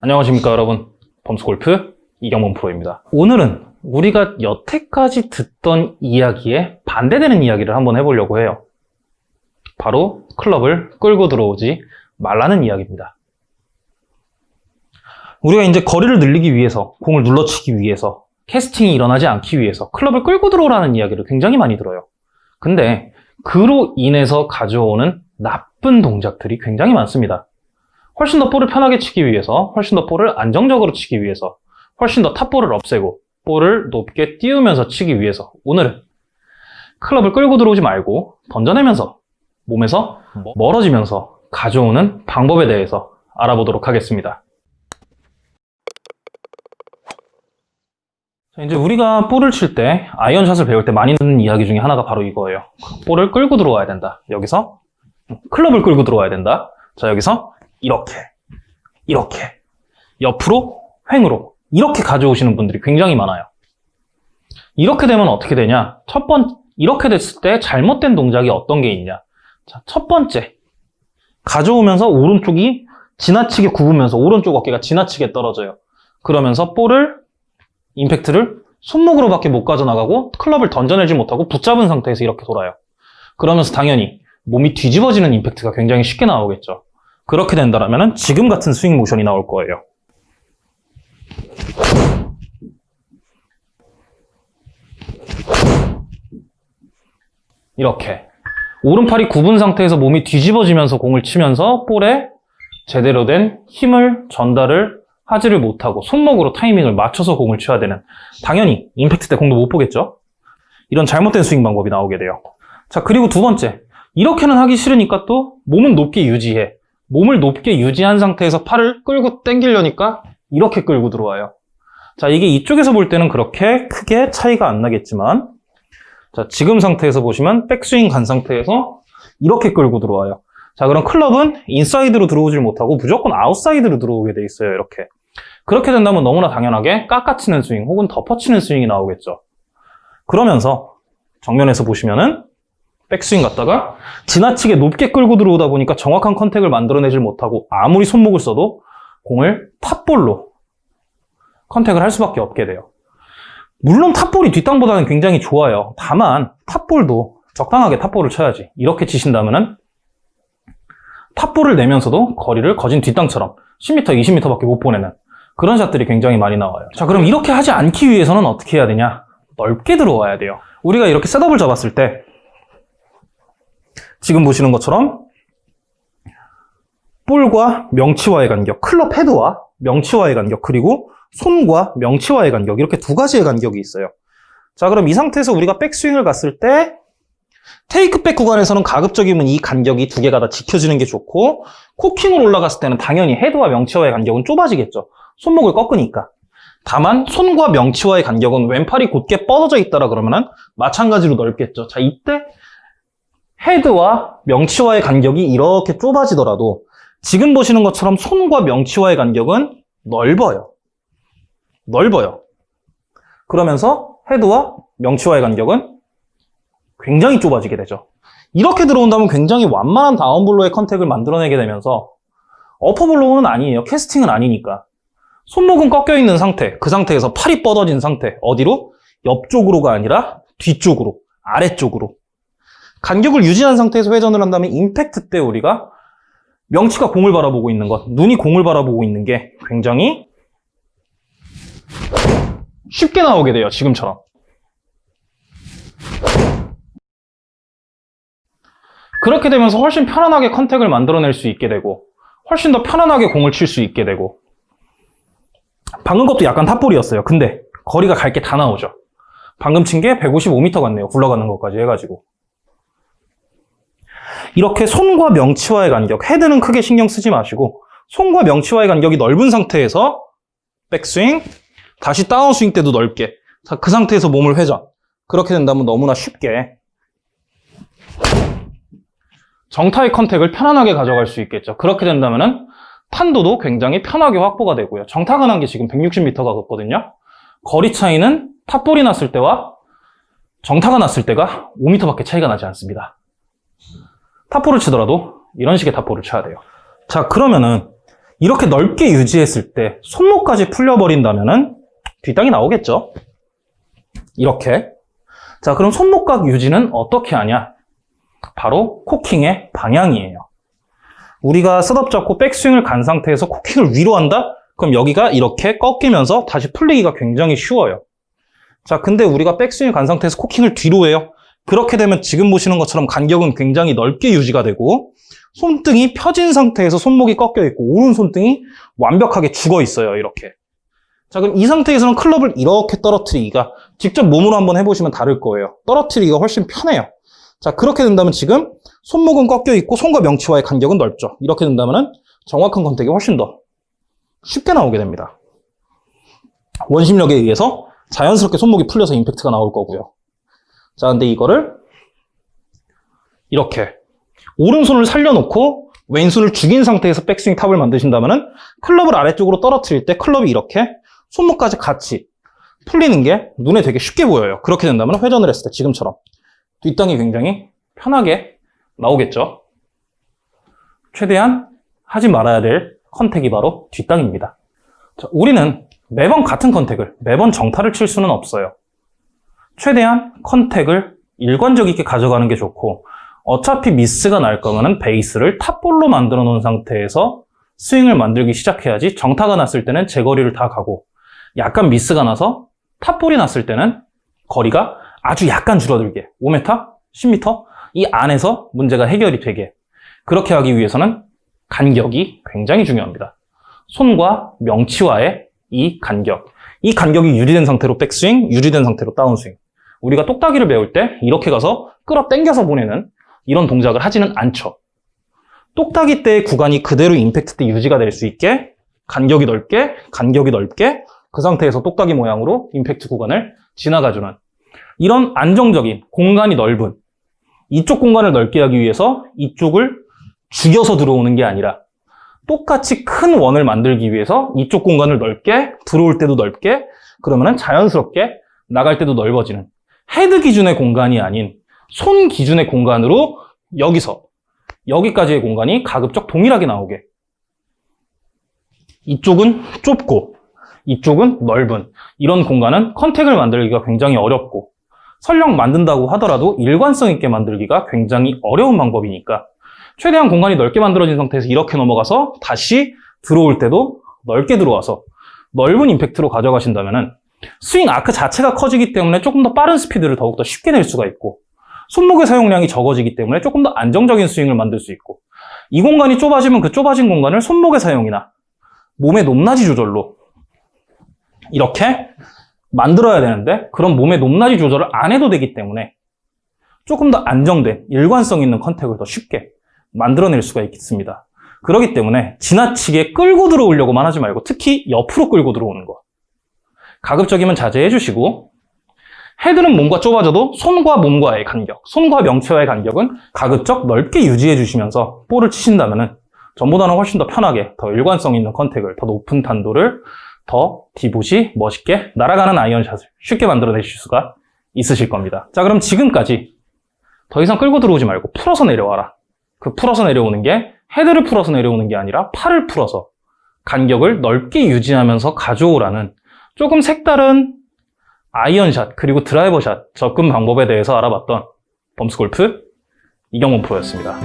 안녕하십니까 여러분. 범스골프 이경범 프로입니다. 오늘은 우리가 여태까지 듣던 이야기에 반대되는 이야기를 한번 해보려고 해요. 바로 클럽을 끌고 들어오지 말라는 이야기입니다. 우리가 이제 거리를 늘리기 위해서 공을 눌러치기 위해서 캐스팅이 일어나지 않기 위해서 클럽을 끌고 들어오라는 이야기를 굉장히 많이 들어요. 근데 그로 인해서 가져오는 나쁜 동작들이 굉장히 많습니다 훨씬 더 볼을 편하게 치기 위해서, 훨씬 더 볼을 안정적으로 치기 위해서, 훨씬 더 탑볼을 없애고, 볼을 높게 띄우면서 치기 위해서, 오늘은 클럽을 끌고 들어오지 말고, 던져내면서, 몸에서 멀어지면서 가져오는 방법에 대해서 알아보도록 하겠습니다. 자, 이제 우리가 볼을 칠 때, 아이언샷을 배울 때 많이 듣는 이야기 중에 하나가 바로 이거예요. 볼을 끌고 들어와야 된다. 여기서 클럽을 끌고 들어와야 된다. 자, 여기서 이렇게, 이렇게, 옆으로, 횡으로 이렇게 가져오시는 분들이 굉장히 많아요. 이렇게 되면 어떻게 되냐? 첫 번, 이렇게 됐을 때 잘못된 동작이 어떤 게 있냐? 자, 첫 번째, 가져오면서 오른쪽이 지나치게 굽으면서 오른쪽 어깨가 지나치게 떨어져요. 그러면서 볼을, 임팩트를 손목으로밖에 못 가져나가고 클럽을 던져내지 못하고 붙잡은 상태에서 이렇게 돌아요. 그러면서 당연히 몸이 뒤집어지는 임팩트가 굉장히 쉽게 나오겠죠. 그렇게 된다면 지금 같은 스윙 모션이 나올 거예요. 이렇게 오른팔이 굽은 상태에서 몸이 뒤집어지면서 공을 치면서 볼에 제대로 된 힘을 전달을 하지를 못하고 손목으로 타이밍을 맞춰서 공을 쳐야 되는 당연히 임팩트 때 공도 못 보겠죠? 이런 잘못된 스윙 방법이 나오게 돼요. 자 그리고 두 번째 이렇게는 하기 싫으니까 또 몸은 높게 유지해 몸을 높게 유지한 상태에서 팔을 끌고 당기려니까 이렇게 끌고 들어와요. 자, 이게 이쪽에서 볼 때는 그렇게 크게 차이가 안 나겠지만 자, 지금 상태에서 보시면 백스윙 간 상태에서 이렇게 끌고 들어와요. 자, 그럼 클럽은 인사이드로 들어오질 못하고 무조건 아웃사이드로 들어오게 돼 있어요. 이렇게. 그렇게 된다면 너무나 당연하게 깎아치는 스윙 혹은 덮어치는 스윙이 나오겠죠. 그러면서 정면에서 보시면은 백스윙 갔다가 지나치게 높게 끌고 들어오다 보니까 정확한 contact을 만들어내질 못하고 아무리 손목을 써도 공을 top ball로 contact을 할 수밖에 없게 돼요. 물론 top ball이 뒷땅보다는 굉장히 좋아요. 다만 탑볼도 적당하게 탑볼을 쳐야지. 이렇게 치신다면은 탑볼을 내면서도 거리를 거진 뒷땅처럼 10m, 20m밖에 못 보내는 그런 샷들이 굉장히 많이 나와요. 자, 그럼 이렇게 하지 않기 위해서는 어떻게 해야 되냐? 넓게 들어와야 돼요. 우리가 이렇게 셋업을 잡았을 때 지금 보시는 것처럼 볼과 명치와의 간격, 클럽 헤드와 명치와의 간격, 그리고 손과 명치와의 간격 이렇게 두 가지의 간격이 있어요. 자 그럼 이 상태에서 우리가 백스윙을 갔을 때 테이크백 구간에서는 가급적이면 이 간격이 두 개가 다 지켜지는 게 좋고 코킹으로 올라갔을 때는 당연히 헤드와 명치와의 간격은 좁아지겠죠. 손목을 꺾으니까. 다만 손과 명치와의 간격은 왼팔이 곧게 뻗어져 있다라 그러면은 마찬가지로 넓겠죠. 자 이때 헤드와 명치와의 간격이 이렇게 좁아지더라도 지금 보시는 것처럼 손과 명치와의 간격은 넓어요. 넓어요. 그러면서 헤드와 명치와의 간격은 굉장히 좁아지게 되죠. 이렇게 들어온다면 굉장히 완만한 다운블로의 컨택을 만들어내게 되면서 어퍼블로우는 아니에요. 캐스팅은 아니니까. 손목은 꺾여 있는 상태, 그 상태에서 팔이 뻗어진 상태. 어디로? 옆쪽으로가 아니라 뒤쪽으로, 아래쪽으로. 간격을 유지한 상태에서 회전을 한다면 임팩트 때 우리가 명치가 공을 바라보고 있는 것, 눈이 공을 바라보고 있는 게 굉장히 쉽게 나오게 돼요. 지금처럼. 그렇게 되면서 훨씬 편안하게 컨택을 만들어낼 수 있게 되고 훨씬 더 편안하게 공을 칠 수 있게 되고 방금 것도 약간 탑볼이었어요. 근데 거리가 갈 게 다 나오죠. 방금 친 게 155m 같네요. 굴러가는 것까지 해가지고. 이렇게 손과 명치와의 간격, 헤드는 크게 신경 쓰지 마시고 손과 명치와의 간격이 넓은 상태에서 백스윙, 다시 다운스윙 때도 넓게 자, 그 상태에서 몸을 회전 그렇게 된다면 너무나 쉽게 정타의 컨택을 편안하게 가져갈 수 있겠죠. 그렇게 된다면 탄도도 굉장히 편하게 확보가 되고요. 정타가 난 게 지금 160m가 걷거든요. 거리 차이는 탑볼이 났을 때와 정타가 났을 때가 5m밖에 차이가 나지 않습니다. top ball을 치더라도 이런 식의 top ball을 쳐야 돼요. 자 그러면은 이렇게 넓게 유지했을 때 손목까지 풀려버린다면 은 뒷땅이 나오겠죠. 이렇게. 자, 그럼 손목각 유지는 어떻게 하냐? 바로 코킹의 방향이에요. 우리가 setup 잡고 백스윙을 간 상태에서 코킹을 위로 한다? 그럼 여기가 이렇게 꺾이면서 다시 풀리기가 굉장히 쉬워요. 자, 근데 우리가 백스윙을 간 상태에서 코킹을 뒤로 해요. 그렇게 되면 지금 보시는 것처럼 간격은 굉장히 넓게 유지가 되고 손등이 펴진 상태에서 손목이 꺾여 있고 오른 손등이 완벽하게 죽어 있어요. 이렇게. 자, 그럼 이 상태에서는 클럽을 이렇게 떨어뜨리기가 직접 몸으로 한번 해보시면 다를 거예요. 떨어뜨리기가 훨씬 편해요. 자, 그렇게 된다면 지금 손목은 꺾여 있고 손과 명치와의 간격은 넓죠. 이렇게 된다면 정확한 컨택이 훨씬 더 쉽게 나오게 됩니다. 원심력에 의해서 자연스럽게 손목이 풀려서 임팩트가 나올 거고요. 자, 근데 이거를 이렇게 오른손을 살려놓고 왼손을 죽인 상태에서 백스윙 탑을 만드신다면 클럽을 아래쪽으로 떨어뜨릴 때 클럽이 이렇게 손목까지 같이 풀리는 게 눈에 되게 쉽게 보여요. 그렇게 된다면 회전을 했을 때 지금처럼 뒷땅이 굉장히 편하게 나오겠죠. 최대한 하지 말아야 될 contact이 바로 뒷땅입니다. 자, 우리는 매번 같은 contact을, 매번 정타를 칠 수는 없어요. 최대한 contact을 일관적 있게 가져가는 게 좋고 어차피 미스가 날 거면은 베이스를 top ball로 만들어 놓은 상태에서 스윙을 만들기 시작해야지 정타가 났을 때는 제 거리를 다 가고 약간 미스가 나서 top ball이 났을 때는 거리가 아주 약간 줄어들게 5m, 10m 이 안에서 문제가 해결이 되게. 그렇게 하기 위해서는 간격이 굉장히 중요합니다. 손과 명치와의 이 간격. 이 간격이 유지된 상태로 백스윙, 유지된 상태로 다운스윙 우리가 똑딱이를 배울 때 이렇게 가서 끌어 당겨서 보내는 이런 동작을 하지는 않죠. 똑딱이 때의 구간이 그대로 임팩트 때 유지가 될 수 있게 간격이 넓게, 간격이 넓게 그 상태에서 똑딱이 모양으로 임팩트 구간을 지나가주는 이런 안정적인 공간이 넓은 이쪽 공간을 넓게 하기 위해서 이쪽을 죽여서 들어오는 게 아니라 똑같이 큰 원을 만들기 위해서 이쪽 공간을 넓게 들어올 때도 넓게 그러면 자연스럽게 나갈 때도 넓어지는 헤드 기준의 공간이 아닌 손 기준의 공간으로 여기서 여기까지의 공간이 가급적 동일하게 나오게. 이쪽은 좁고 이쪽은 넓은 이런 공간은 컨택을 만들기가 굉장히 어렵고 설령 만든다고 하더라도 일관성 있게 만들기가 굉장히 어려운 방법이니까 최대한 공간이 넓게 만들어진 상태에서 이렇게 넘어가서 다시 들어올 때도 넓게 들어와서 넓은 임팩트로 가져가신다면 스윙 아크 자체가 커지기 때문에 조금 더 빠른 스피드를 더욱더 쉽게 낼 수가 있고 손목의 사용량이 적어지기 때문에 조금 더 안정적인 스윙을 만들 수 있고 이 공간이 좁아지면 그 좁아진 공간을 손목의 사용이나 몸의 높낮이 조절로 이렇게 만들어야 되는데 그런 몸의 높낮이 조절을 안 해도 되기 때문에 조금 더 안정된 일관성 있는 컨택을 더 쉽게 만들어낼 수가 있습니다. 그렇기 때문에 지나치게 끌고 들어오려고만 하지 말고 특히 옆으로 끌고 들어오는 거 가급적이면 자제해 주시고 헤드는 몸과 좁아져도 손과 몸과의 간격, 손과 명체와의 간격은 가급적 넓게 유지해 주시면서 볼을 치신다면 전보다는 훨씬 더 편하게 더 일관성 있는 contact을 더 높은 탄도를 더 divot이 멋있게 날아가는 아이언샷을 쉽게 만들어내실 수가 있으실 겁니다. 자 그럼 지금까지 더 이상 끌고 들어오지 말고 풀어서 내려와라. 그 풀어서 내려오는 게 헤드를 풀어서 내려오는 게 아니라 팔을 풀어서 간격을 넓게 유지하면서 가져오라는 조금 색다른 아이언샷 그리고 드라이버샷 접근 방법에 대해서 알아봤던 범스골프 이경원 프로였습니다.